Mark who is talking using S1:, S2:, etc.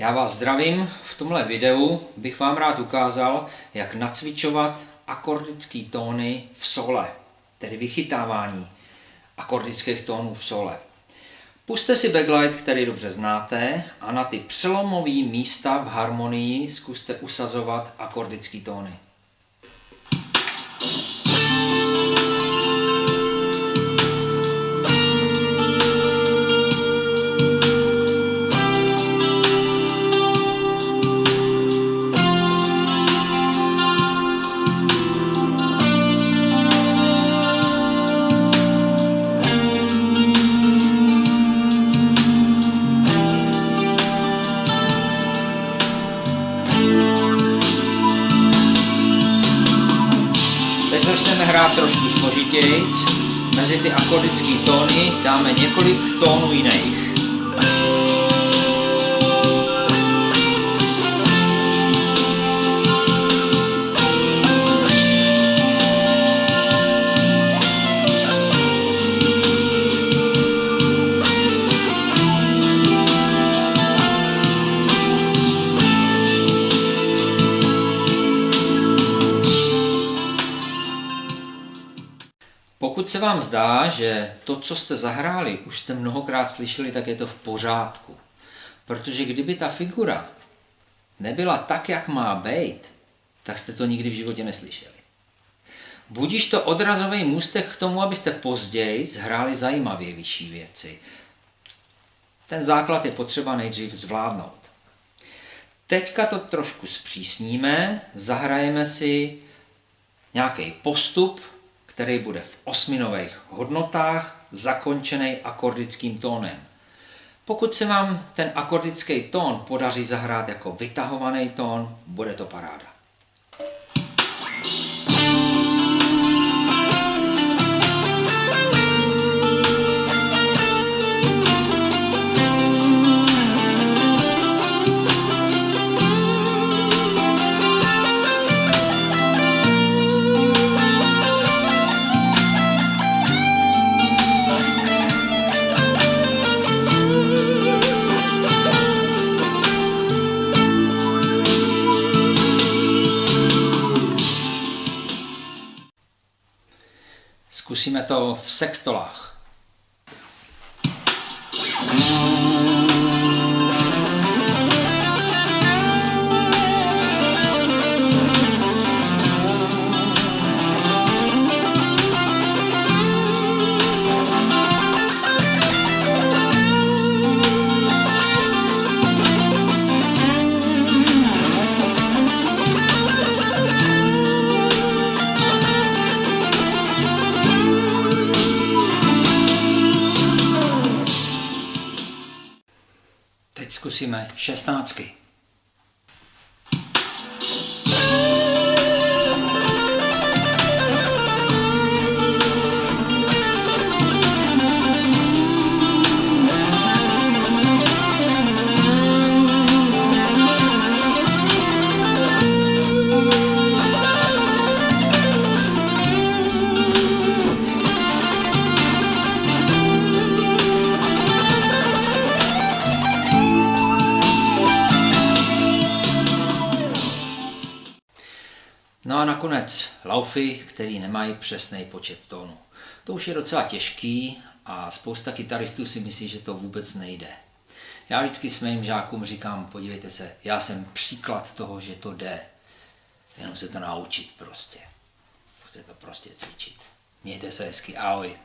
S1: Já vás zdravím. V tomhle videu bych vám rád ukázal, jak nacvičovat akordické tóny v sole, tedy vychytávání akordických tónů v sole. Puste si backlight, který dobře znáte, a na ty přelomové místa v harmonii zkuste usazovat akordické tóny. Hrát trošku složitějc. Mezi ty akordické tóny dáme několik tónů jiných. Pokud se vám zdá, že to, co jste zahráli, už jste mnohokrát slyšeli, tak je to v pořádku. Protože kdyby ta figura nebyla tak, jak má být, tak jste to nikdy v životě neslyšeli. Budíš to odrazový můstek k tomu, abyste později zhráli zajímavě vyšší věci. Ten základ je potřeba nejdřív zvládnout. Teďka to trošku zpřísníme, zahrajeme si nějaký postup, který bude v osminových hodnotách, zakončený akordickým tónem. Pokud se vám ten akordický tón podaří zahrát jako vytahovaný tón, bude to paráda. Zkusíme to v sextolách. Teď zkusíme šestnáctky. No a nakonec laufy, který nemají přesný počet tónů. To už je docela těžký a spousta kytaristů si myslí, že to vůbec nejde. Já vždycky svým žákům říkám, podívejte se, já jsem příklad toho, že to jde. Jenom se to naučit prostě. Musíte to prostě cvičit. Mějte se hezky, ahoj.